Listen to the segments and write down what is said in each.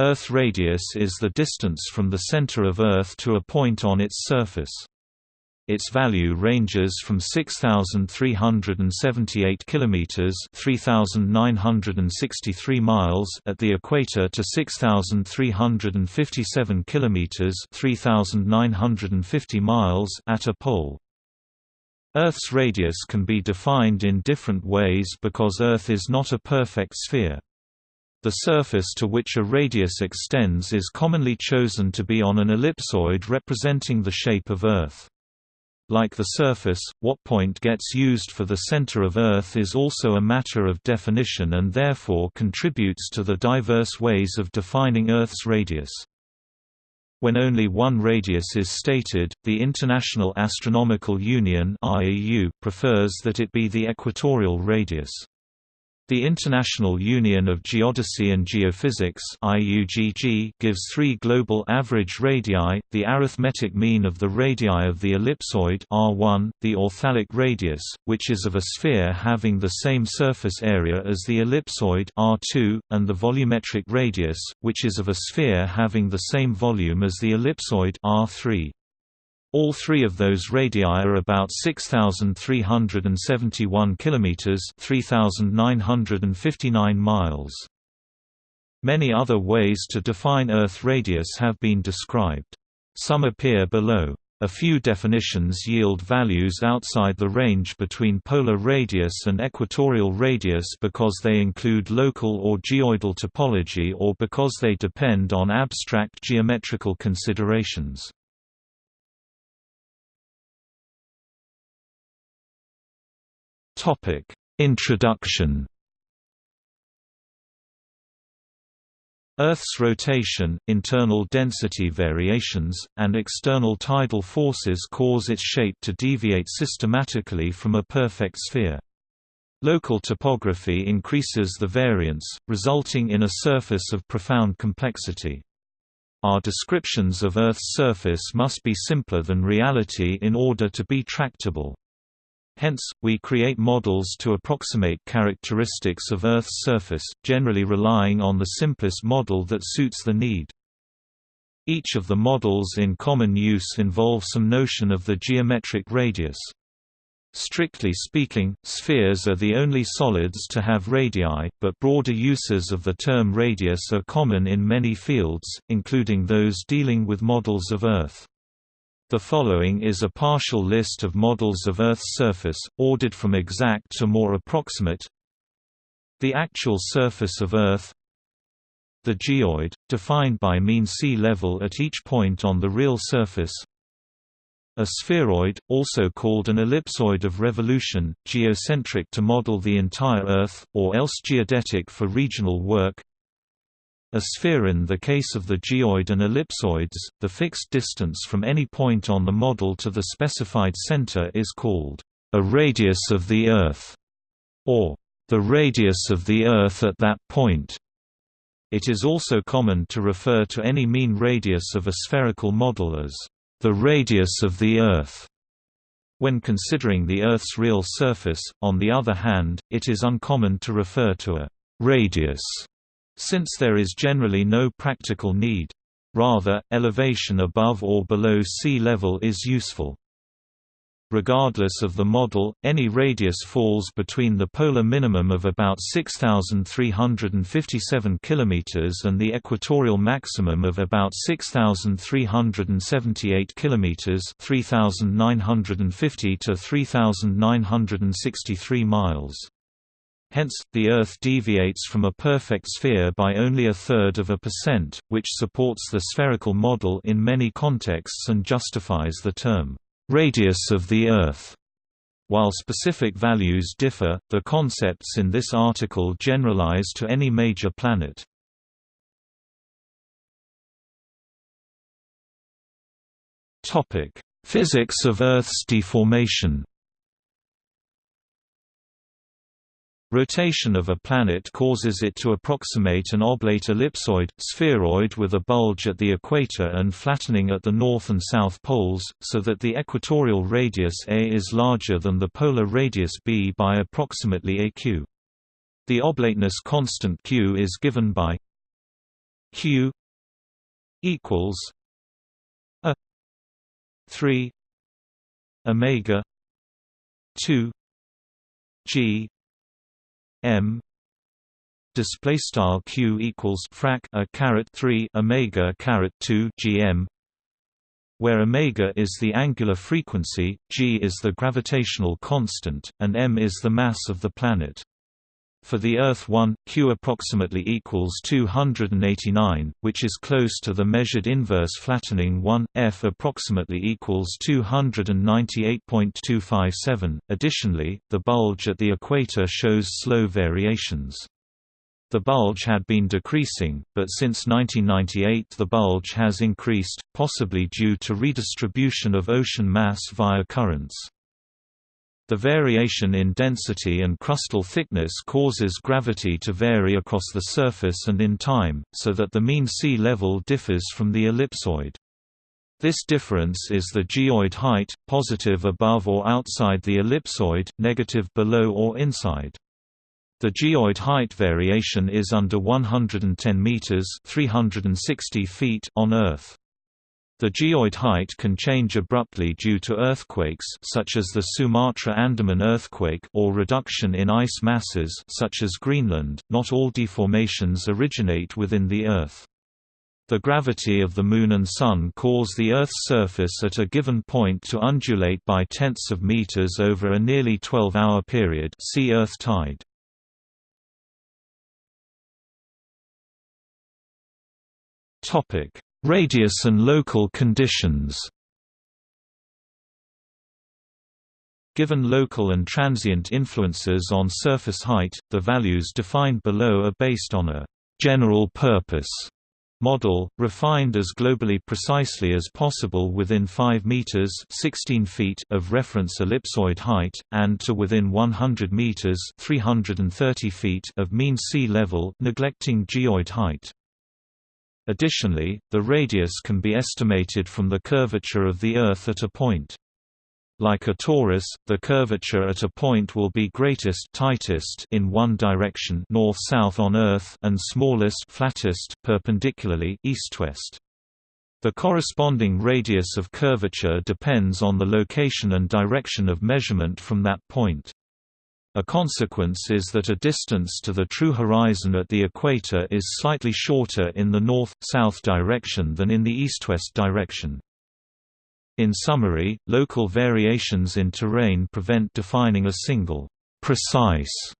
Earth radius is the distance from the center of Earth to a point on its surface. Its value ranges from 6378 kilometers, 3963 miles at the equator to 6357 kilometers, 3950 miles at a pole. Earth's radius can be defined in different ways because Earth is not a perfect sphere. The surface to which a radius extends is commonly chosen to be on an ellipsoid representing the shape of Earth. Like the surface, what point gets used for the center of Earth is also a matter of definition and therefore contributes to the diverse ways of defining Earth's radius. When only one radius is stated, the International Astronomical Union prefers that it be the equatorial radius. The International Union of Geodesy and Geophysics IUGG gives three global average radii, the arithmetic mean of the radii of the ellipsoid R1, the authalic radius, which is of a sphere having the same surface area as the ellipsoid R2, and the volumetric radius, which is of a sphere having the same volume as the ellipsoid R3. All three of those radii are about 6371 kilometers, 3959 miles. Many other ways to define Earth radius have been described. Some appear below. A few definitions yield values outside the range between polar radius and equatorial radius because they include local or geoidal topology or because they depend on abstract geometrical considerations. Topic: Introduction. Earth's rotation, internal density variations, and external tidal forces cause its shape to deviate systematically from a perfect sphere. Local topography increases the variance, resulting in a surface of profound complexity. Our descriptions of Earth's surface must be simpler than reality in order to be tractable. Hence, we create models to approximate characteristics of Earth's surface, generally relying on the simplest model that suits the need. Each of the models in common use involves some notion of the geometric radius. Strictly speaking, spheres are the only solids to have radii, but broader uses of the term radius are common in many fields, including those dealing with models of Earth. The following is a partial list of models of Earth's surface, ordered from exact to more approximate. The actual surface of Earth. The geoid, defined by mean sea level at each point on the real surface. A spheroid, also called an ellipsoid of revolution, geocentric to model the entire Earth, or else geodetic for regional work a sphere in the case of the geoid and ellipsoids, the fixed distance from any point on the model to the specified center is called a radius of the Earth, or the radius of the Earth at that point. It is also common to refer to any mean radius of a spherical model as the radius of the Earth. When considering the Earth's real surface, on the other hand, it is uncommon to refer to a radius since there is generally no practical need. Rather, elevation above or below sea level is useful. Regardless of the model, any radius falls between the polar minimum of about 6357 km and the equatorial maximum of about 6378 km 3950 to 3963 miles. Hence, the Earth deviates from a perfect sphere by only a third of a percent, which supports the spherical model in many contexts and justifies the term, "...radius of the Earth." While specific values differ, the concepts in this article generalize to any major planet. Physics of Earth's deformation Rotation of a planet causes it to approximate an oblate ellipsoid, spheroid with a bulge at the equator and flattening at the north and south poles, so that the equatorial radius a is larger than the polar radius b by approximately aq. The oblateness constant q is given by q equals a 3 omega 2 g m display style q equals frac a caret 3 omega caret 2 gm where omega is the angular frequency g is the gravitational constant and m is the mass of the planet for the Earth 1, Q approximately equals 289, which is close to the measured inverse flattening 1, F approximately equals 298.257. Additionally, the bulge at the equator shows slow variations. The bulge had been decreasing, but since 1998 the bulge has increased, possibly due to redistribution of ocean mass via currents. The variation in density and crustal thickness causes gravity to vary across the surface and in time, so that the mean sea level differs from the ellipsoid. This difference is the geoid height, positive above or outside the ellipsoid, negative below or inside. The geoid height variation is under 110 meters (360 feet) on Earth. The geoid height can change abruptly due to earthquakes such as the Sumatra-Andaman earthquake or reduction in ice masses such as Greenland. Not all deformations originate within the Earth. The gravity of the Moon and Sun cause the Earth's surface at a given point to undulate by tenths of meters over a nearly 12-hour period see Earth tide. Topic: Radius and local conditions Given local and transient influences on surface height, the values defined below are based on a «general purpose» model, refined as globally precisely as possible within 5 meters (16 feet) of reference ellipsoid height and to within 100 meters (330 feet) of mean sea level, neglecting geoid height. Additionally, the radius can be estimated from the curvature of the Earth at a point. Like a torus, the curvature at a point will be greatest tightest in one direction north-south on Earth and smallest flattest perpendicularly east-west. The corresponding radius of curvature depends on the location and direction of measurement from that point. A consequence is that a distance to the true horizon at the equator is slightly shorter in the north-south direction than in the east-west direction. In summary, local variations in terrain prevent defining a single, precise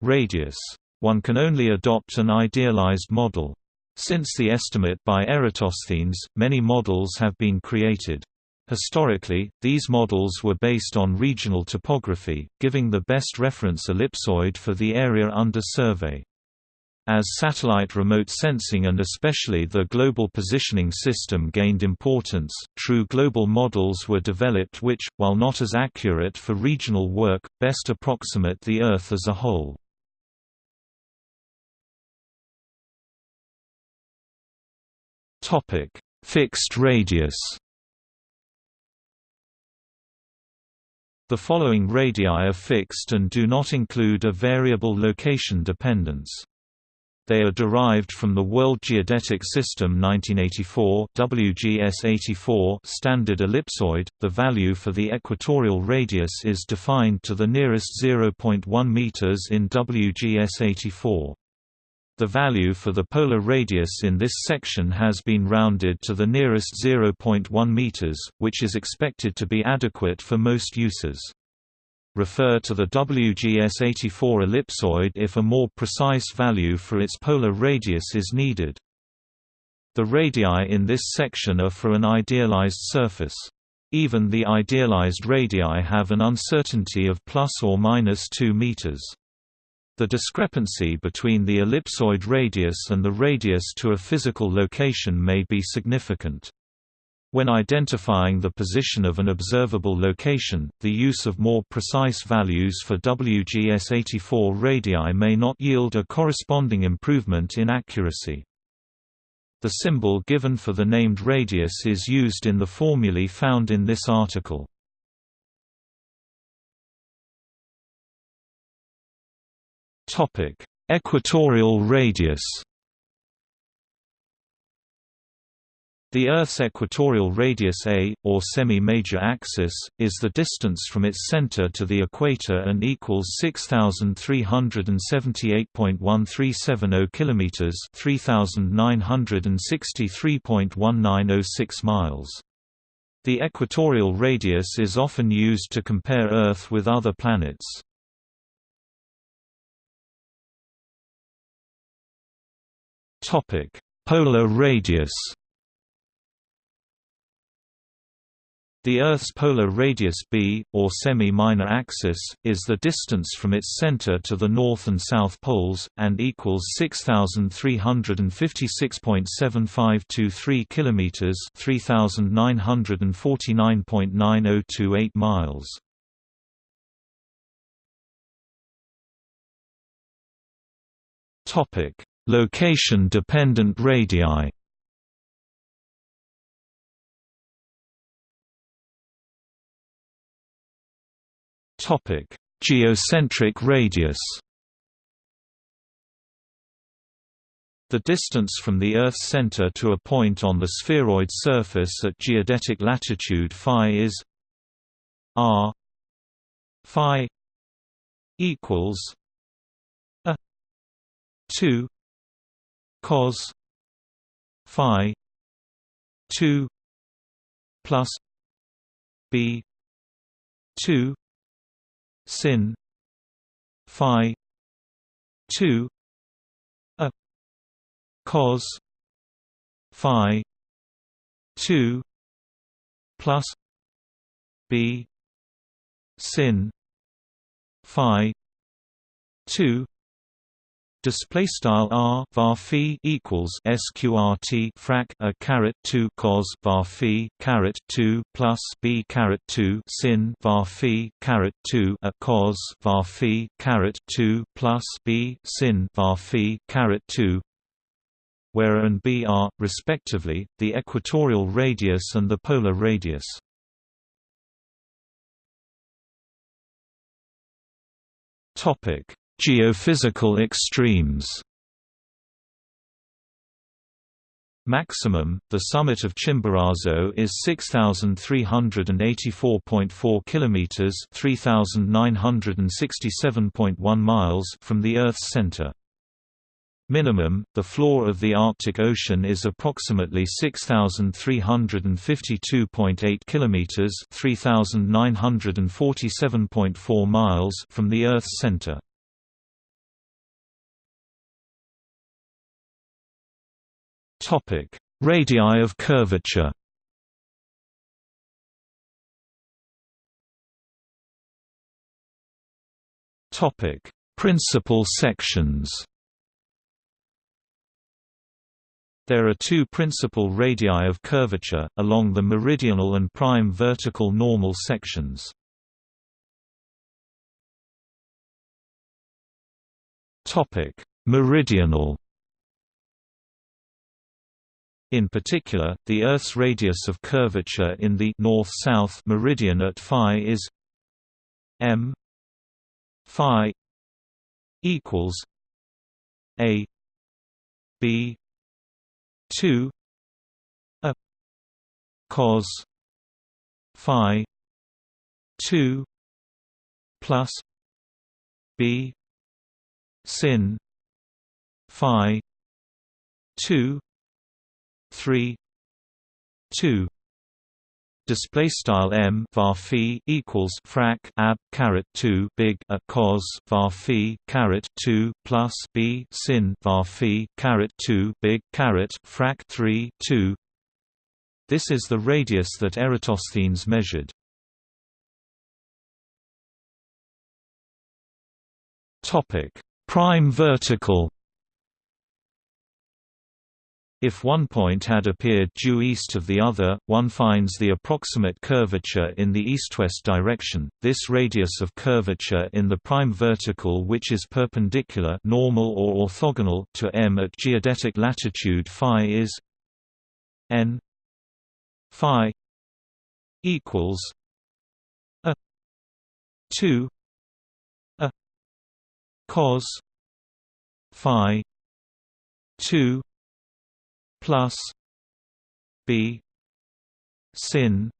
radius. One can only adopt an idealized model. Since the estimate by Eratosthenes, many models have been created. Historically, these models were based on regional topography, giving the best reference ellipsoid for the area under survey. As satellite remote sensing and especially the Global Positioning System gained importance, true global models were developed which, while not as accurate for regional work, best approximate the Earth as a whole. Fixed radius The following radii are fixed and do not include a variable location dependence. They are derived from the World Geodetic System 1984 WGS84 standard ellipsoid. The value for the equatorial radius is defined to the nearest 0.1 meters in WGS84. The value for the polar radius in this section has been rounded to the nearest 0.1 meters, which is expected to be adequate for most uses. Refer to the WGS84 ellipsoid if a more precise value for its polar radius is needed. The radii in this section are for an idealized surface. Even the idealized radii have an uncertainty of plus or minus 2 meters. The discrepancy between the ellipsoid radius and the radius to a physical location may be significant. When identifying the position of an observable location, the use of more precise values for WGS84 radii may not yield a corresponding improvement in accuracy. The symbol given for the named radius is used in the formulae found in this article. Topic: Equatorial radius. The Earth's equatorial radius a, or semi-major axis, is the distance from its center to the equator and equals 6378.1370 kilometers, 3963.1906 miles. The equatorial radius is often used to compare Earth with other planets. Topic: Polar radius The Earth's polar radius b, or semi-minor axis, is the distance from its center to the north and south poles, and equals 6,356.7523 kilometers (3,949.9028 miles). Topic: Location-dependent radii. Topic: Geocentric radius. The distance from the Earth's center to a point on the spheroid surface at geodetic latitude phi is r phi equals a 2 cos phi 2 plus b 2 sin phi 2 a cos phi 2 plus b sin phi 2 Display style r var equals sqrt frac a caret 2 cos var phi caret 2 plus b caret 2 sin var phi caret 2 a cos var phi caret 2 plus b sin var phi caret 2 where a and b are, respectively, the equatorial radius and the polar radius. Topic Geophysical extremes Maximum, the summit of Chimborazo is 6384.4 kilometers, 3967.1 miles from the Earth's center. Minimum, the floor of the Arctic Ocean is approximately 6352.8 kilometers, 3947.4 miles from the Earth's center. Topic: Radii of curvature. Topic: Principal sections. There are two principal radii of curvature, along the meridional and prime vertical normal sections. Meridional in particular, the Earth's radius of curvature in the north-south meridian at phi is m phi equals a b 2 a cos phi 2 plus b sin phi 2 3 2 display style m var equals frac ab caret 2 big a cos var phi caret 2 plus b sin var phi caret 2 big caret frac 3 2 this is the radius that Eratosthenes measured. Topic. Prime vertical if one point had appeared due east of the other, one finds the approximate curvature in the east-west direction. This radius of curvature in the prime vertical which is perpendicular normal or orthogonal to m at geodetic latitude phi is n phi equals a 2 a cos phi 2 plus b sin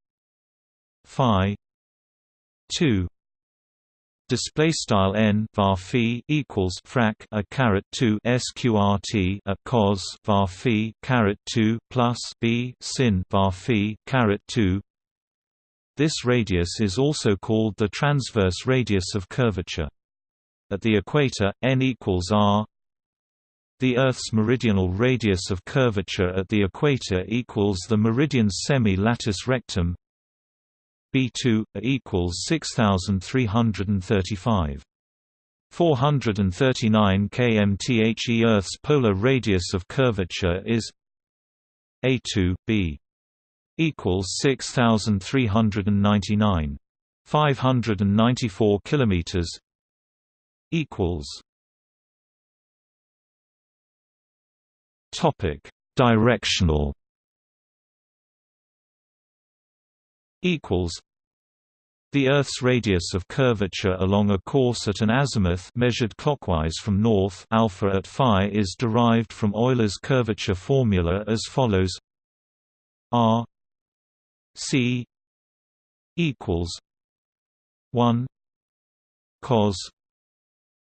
phi 2 display style n var phi equals frac a caret 2 sqrt a cos var phi caret 2 plus b sin var phi caret 2 this radius is also called the transverse radius of curvature. At the equator n equals r the Earth's meridional radius of curvature at the equator equals the meridian's semi-latus rectum. B2 equals 6335 439 kmthe Earth's polar radius of curvature is A2 B equals 6399 594 kilometers equals Topic: Directional. Equals. The Earth's radius of curvature along a course at an azimuth measured clockwise from north alpha at phi is derived from Euler's curvature formula as follows. R. C. equals 1 cos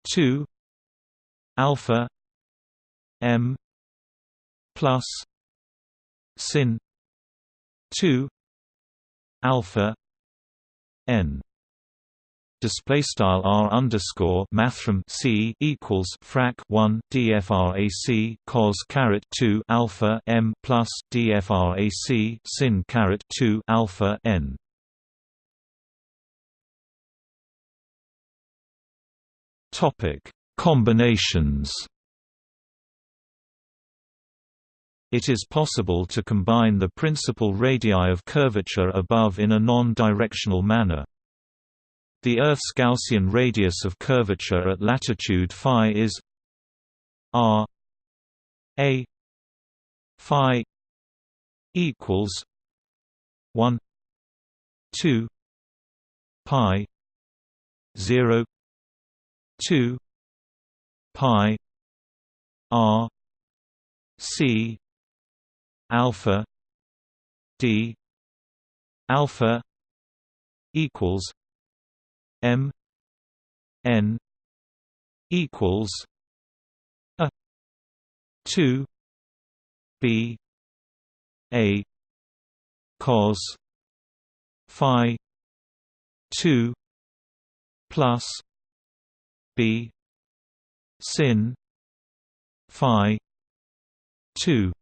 2 alpha m plus sin 2 alpha n. Display style r underscore mathrm c equals frac 1 dfrac cos caret 2 alpha m plus dfrac sin caret 2 alpha n. Topic combinations It is possible to combine the principal radii of curvature above in a non-directional manner. The Earth's Gaussian radius of curvature at latitude phi is r a phi equals 1 2 pi 0 2 pi r c alpha d alpha equals m n equals a 2 b a cos phi 2 plus b sin phi 2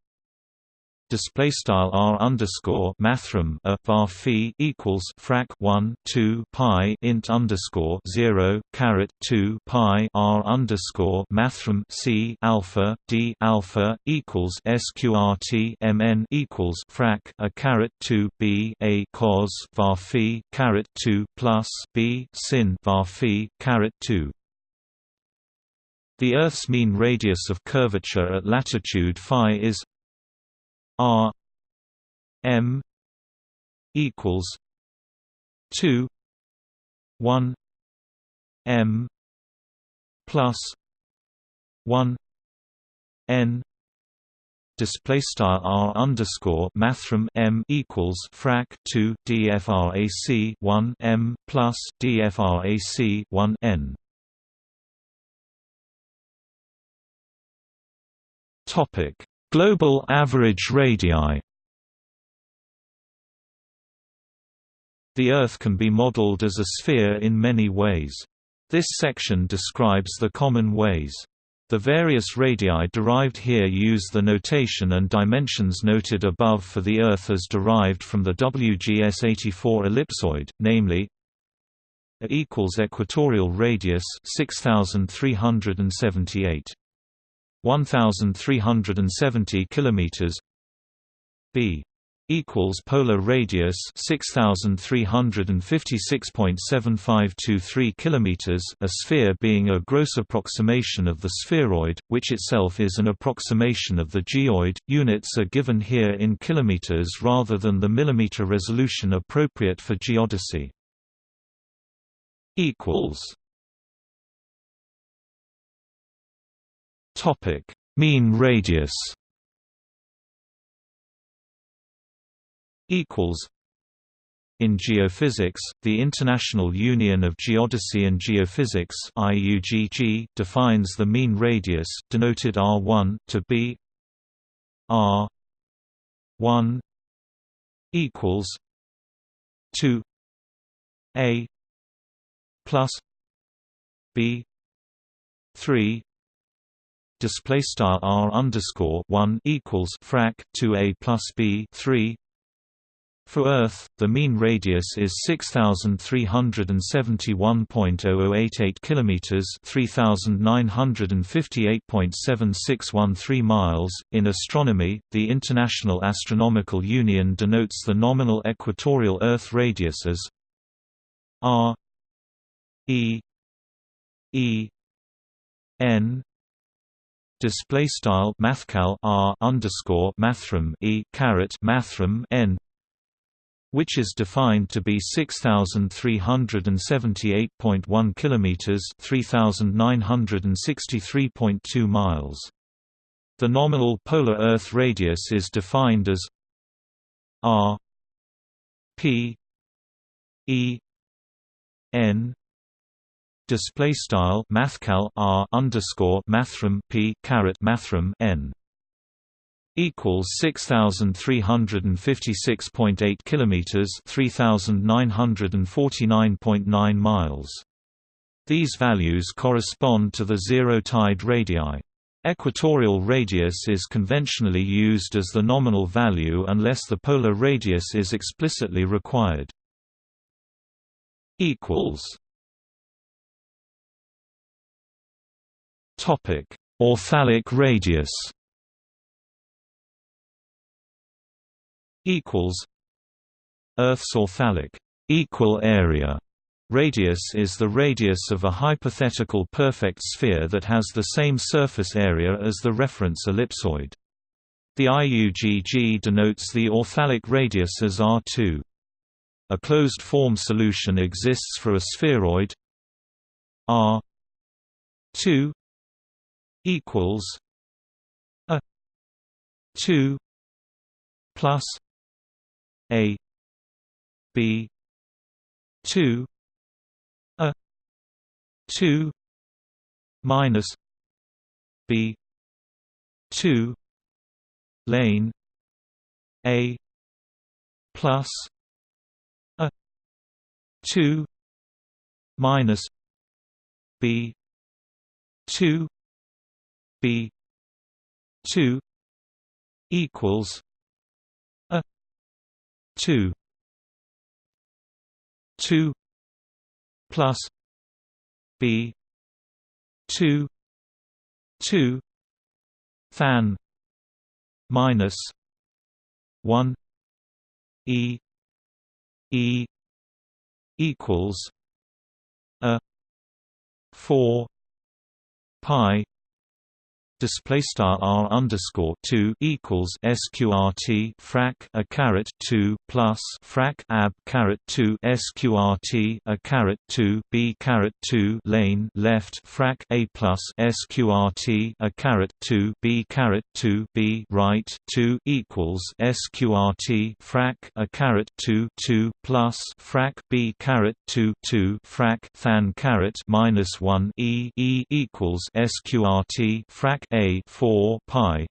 display style r underscore mathrm a var phi equals frac 1 2 pi int underscore 0 caret 2 pi r underscore mathrm c alpha d alpha equals sqrt mn equals frac a caret 2 b a cos var phi caret 2 plus b sin var phi caret 2 the Earth's mean radius of curvature at latitude phi is R M equals two one M plus one N display style r underscore mathrm m equals frac 2 dfrac 1 m plus dfrac 1 n. Topic Global average radii The Earth can be modeled as a sphere in many ways. This section describes the common ways. The various radii derived here use the notation and dimensions noted above for the Earth as derived from the WGS-84 ellipsoid, namely A equals equatorial radius 6378 1370 kilometers. B equals polar radius 6356.7523 kilometers a sphere being a gross approximation of the spheroid which itself is an approximation of the geoid. Units are given here in kilometers rather than the millimeter resolution appropriate for geodesy. Equals Topic: Mean radius. equals in geophysics, the International Union of Geodesy and Geophysics (IUGG) defines the mean radius, denoted r1, to be r 1 equals 2 a plus b 3 display star r underscore 1 equals frac 2 a plus b 3 for Earth, the mean radius is 6371.0088 kilometers, 3958.7613 miles. In astronomy, the International Astronomical Union denotes the nominal equatorial Earth radius as r e e n display style mathcal r underscore mathrm e caret mathrm n which is defined to be 6378.1 kilometers, 3963.2 miles. The nominal polar Earth radius is defined as r p e n display style mathcal r underscore mathrm p caret mathrm n equals 6356.8 kilometers 3949.9 miles these values correspond to the zero tide radii Equatorial radius is conventionally used as the nominal value unless the polar radius is explicitly required. equals Topic: Authalic radius equals Earth's authalic equal area radius is the radius of a hypothetical perfect sphere that has the same surface area as the reference ellipsoid. The IUGG denotes the authalic radius as R2. A closed-form solution exists for a spheroid R 2 equals a 2 plus a b 2 a 2 minus b 2 lane a plus a 2 minus b 2 b 2 equals a 2 2 plus b 2 2 than minus 1 e e equals a 4 pi display star r underscore two equals sqrt frac a caret two plus frac ab caret two sqrt a caret two b caret two lane left frac a plus sqrt a caret two b caret two b right two equals sqrt frac a caret two two plus frac b caret two two frac than caret minus one e e equals sqrt frac a 4 pi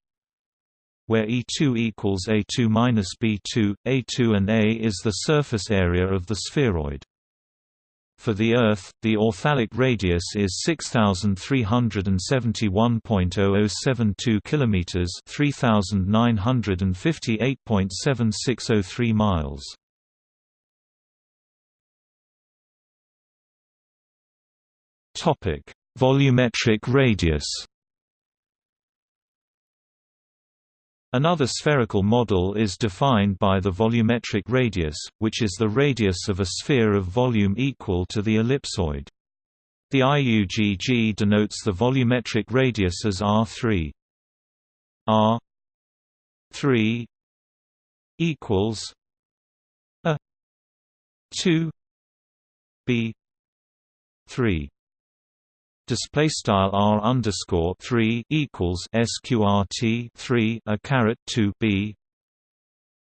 where E2 equals A2 minus B2, A2 and A is the surface area of the spheroid. For the Earth, the authalic radius is 6371.0072 kilometers, 3958.7603 miles. Topic: Volumetric radius. Another spherical model is defined by the volumetric radius, which is the radius of a sphere of volume equal to the ellipsoid. The IUGG denotes the volumetric radius as R3. R 3 equals a 2 b 3 display style r underscore three equals sqrt three a caret two b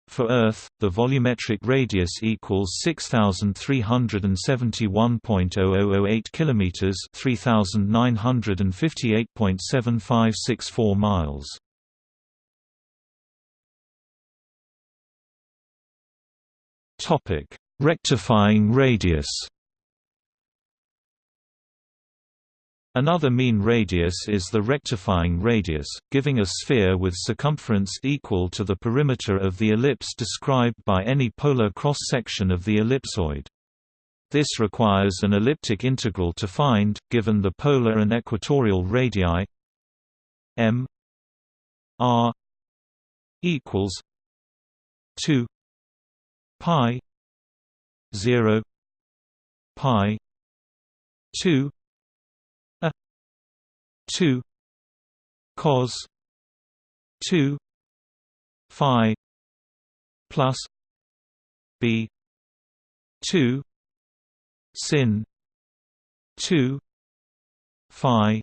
For Earth, the volumetric radius equals 6371.0008 kilometers, 3958.7564 miles. Topic: Rectifying radius. Another mean radius is the rectifying radius, giving a sphere with circumference equal to the perimeter of the ellipse described by any polar cross-section of the ellipsoid. This requires an elliptic integral to find, given the polar and equatorial radii m r equals 2 pi 0 pi 2 a 2 cos 2 phi plus b 2 sin 2 phi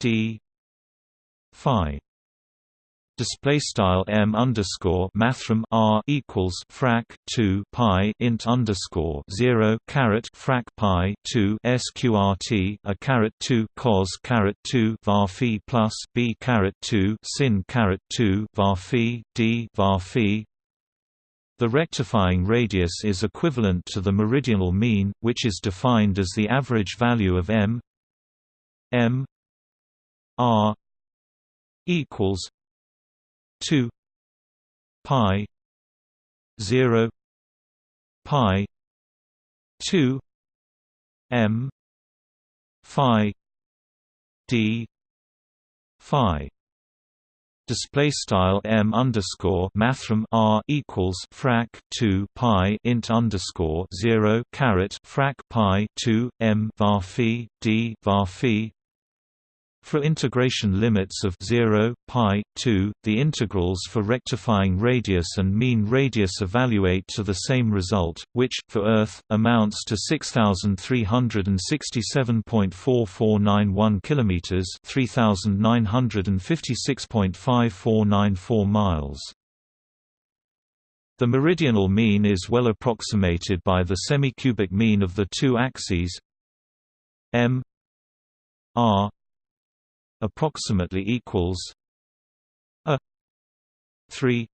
d phi display style m underscore mathrm r equals frac 2 pi int underscore 0 caret frac pi 2 sqrt a caret 2 cos caret 2 var phi plus b caret 2 sin caret 2 var phi d var phi. The rectifying radius is equivalent to the meridional mean, which is defined as the average value of m m r equals 2 pi 0 pi 2 m phi d phi. Display style m underscore mathrm r equals frac 2 pi int underscore 0 caret frac pi 2 m var phi d var phi for integration limits of 0, pi, 2, the integrals for rectifying radius and mean radius evaluate to the same result, which, for Earth, amounts to 6,367.4491 km 3,956.5494 miles. The meridional mean is well approximated by the semi-cubic mean of the two axes m r approximately equals a 3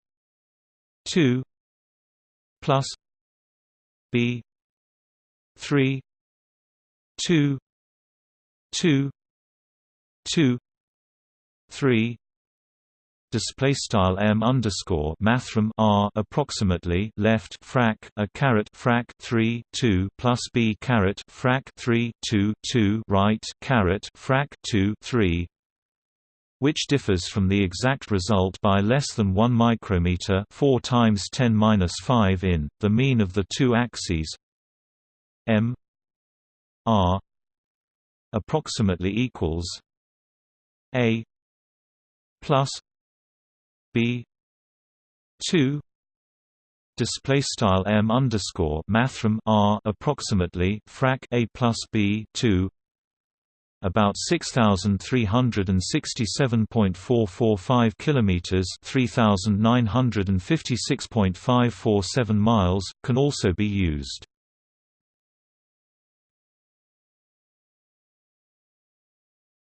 2 plus b 3 2 2 2 3 display style m underscore mathrm r approximately left frac a caret frac 3 2 plus b caret frac 3 2 2 right caret frac 2 3 which differs from the exact result by less than 1 micrometer 4 times 10 minus 5 in the mean of the two axes m r approximately equals a plus b 2 display style m underscore mathrm r approximately frac a plus b 2 about 6367.445 kilometers 3956.547 miles can also be used.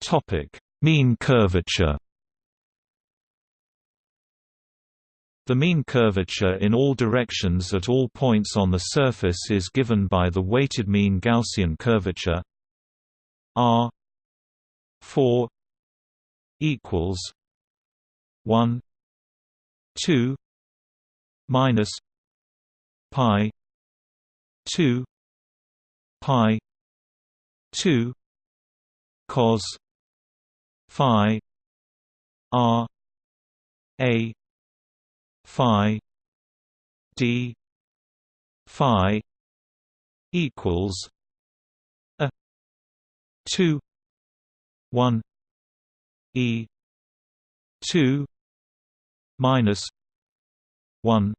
Topic mean curvature. The mean curvature in all directions at all points on the surface is given by the weighted mean Gaussian curvature R 4 equals 1 2 minus pi 2 pi 2 cos phi r a phi d phi equals a 2 1 e 2 minus 1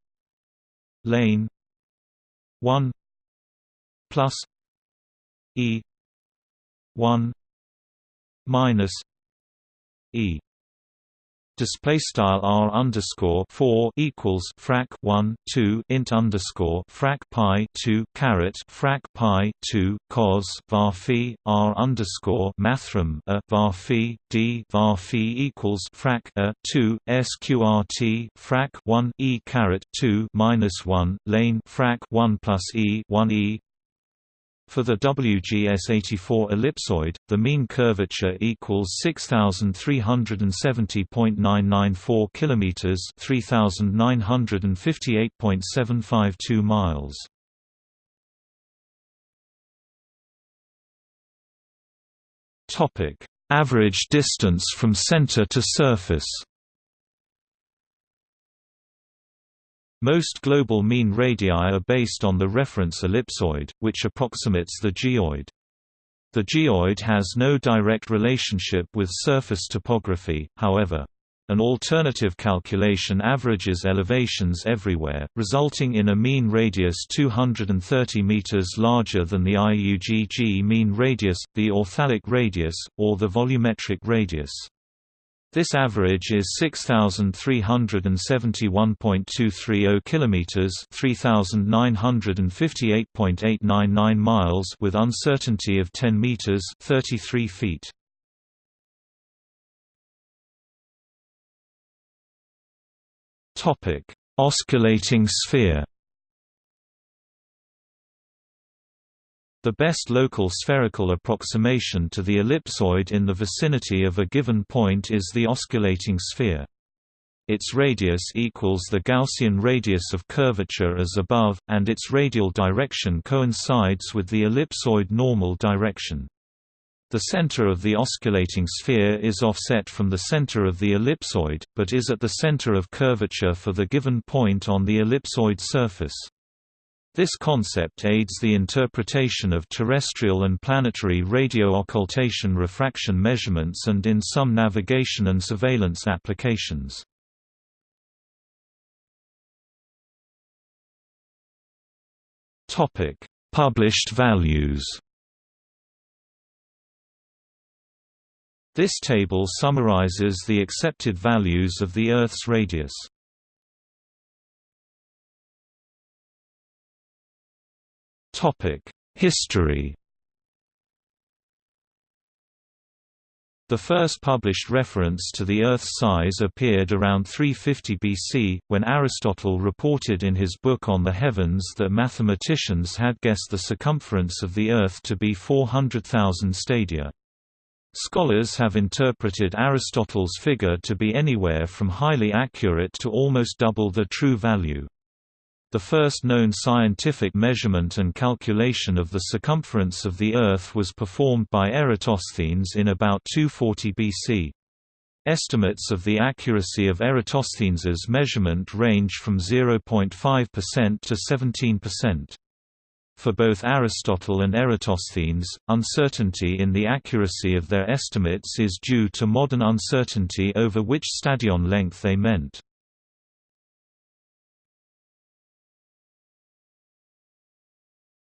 lane 1 plus e 1 minus e display style r underscore 4 equals frac 1 2 int underscore frac pi 2 caret frac pi 2 cos var phi r underscore mathrm a var phi d var phi equals frac a 2 sqrt frac 1 e caret 2 minus 1 lane frac 1 plus e 1 e for the WGS84 ellipsoid, the mean curvature equals 6370.994 km, 3958.752 miles. Topic: Average distance from center to surface. Most global mean radii are based on the reference ellipsoid, which approximates the geoid. The geoid has no direct relationship with surface topography, however. An alternative calculation averages elevations everywhere, resulting in a mean radius 230 meters larger than the IUGG mean radius, the authalic radius, or the volumetric radius. This average is 6371.230 kilometers, 3958.899 miles with uncertainty of 10 meters, 33 feet. Topic: Osculating sphere. The best local spherical approximation to the ellipsoid in the vicinity of a given point is the osculating sphere. Its radius equals the Gaussian radius of curvature as above, and its radial direction coincides with the ellipsoid normal direction. The center of the osculating sphere is offset from the center of the ellipsoid, but is at the center of curvature for the given point on the ellipsoid surface. This concept aids the interpretation of terrestrial and planetary radio occultation refraction measurements and in some navigation and surveillance applications. Topic: Published values This table summarizes the accepted values of the Earth's radius. History The first published reference to the Earth's size appeared around 350 BC, when Aristotle reported in his book On the Heavens that mathematicians had guessed the circumference of the Earth to be 400,000 stadia. Scholars have interpreted Aristotle's figure to be anywhere from highly accurate to almost double the true value. The first known scientific measurement and calculation of the circumference of the Earth was performed by Eratosthenes in about 240 BC. Estimates of the accuracy of Eratosthenes's measurement range from 0.5% to 17%. For both Aristotle and Eratosthenes, uncertainty in the accuracy of their estimates is due to modern uncertainty over which stadion length they meant.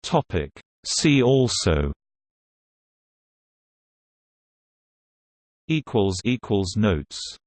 Topic. See also. Equals equals notes